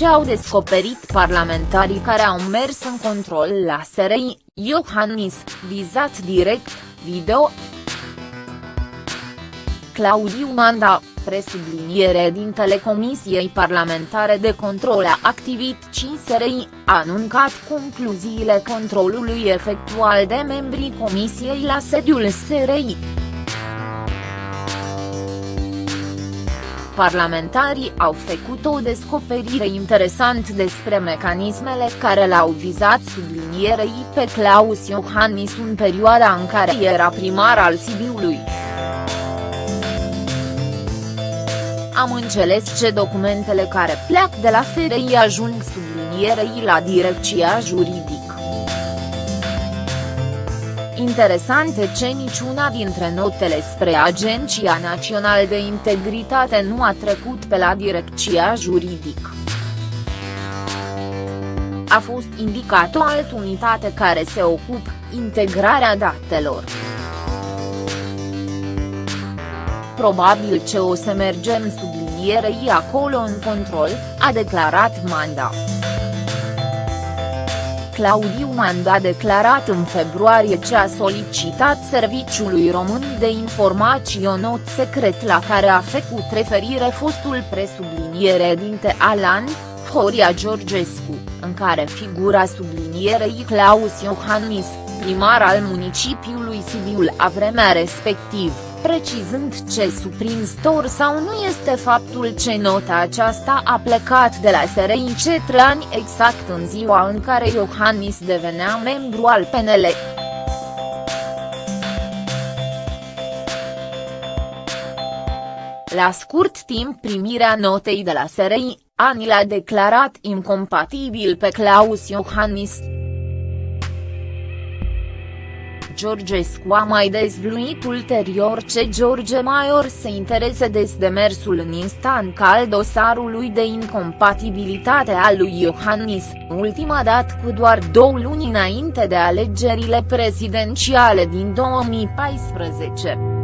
ce au descoperit parlamentarii care au mers în control la SRI, Iohannis, vizat direct, video. Claudiu Manda, presubliniere din Telecomisiei Parlamentare de Control a Activit 5 SRI, a anuncat concluziile controlului efectual de membrii comisiei la sediul SRI. Parlamentarii au făcut o descoperire interesant despre mecanismele care l-au vizat sublinierei pe Claus Iohannis în perioada în care era primar al Sibiului. Am înțeles ce documentele care pleacă de la FRI ajung sublinierei la direcția juridică. Interesant e ce niciuna dintre notele spre Agenția Națională de Integritate nu a trecut pe la direcția juridică. A fost indicat o altă unitate care se ocupă, integrarea datelor. Probabil ce o să mergem sublinierei acolo în control, a declarat Manda. Claudiu Manda a declarat în februarie ce a solicitat Serviciului Român de Informații o not secret la care a făcut referire fostul presubliniere dinte Alan, Horia Georgescu, în care figura sublinierei Claus Iohannis, primar al municipiului Sibiul a vremea respectivă precizând ce surprinzător sau nu este faptul ce nota aceasta a plecat de la SRI Cetrani exact în ziua în care Iohannis devenea membru al PNL. La scurt timp primirea notei de la SRI, Ani l-a declarat incompatibil pe Claus Iohannis. Georgescu a mai dezvluit ulterior ce George Maior se interese de demersul în instanță al dosarului de incompatibilitate al lui Iohannis, ultima dată cu doar două luni înainte de alegerile prezidențiale din 2014.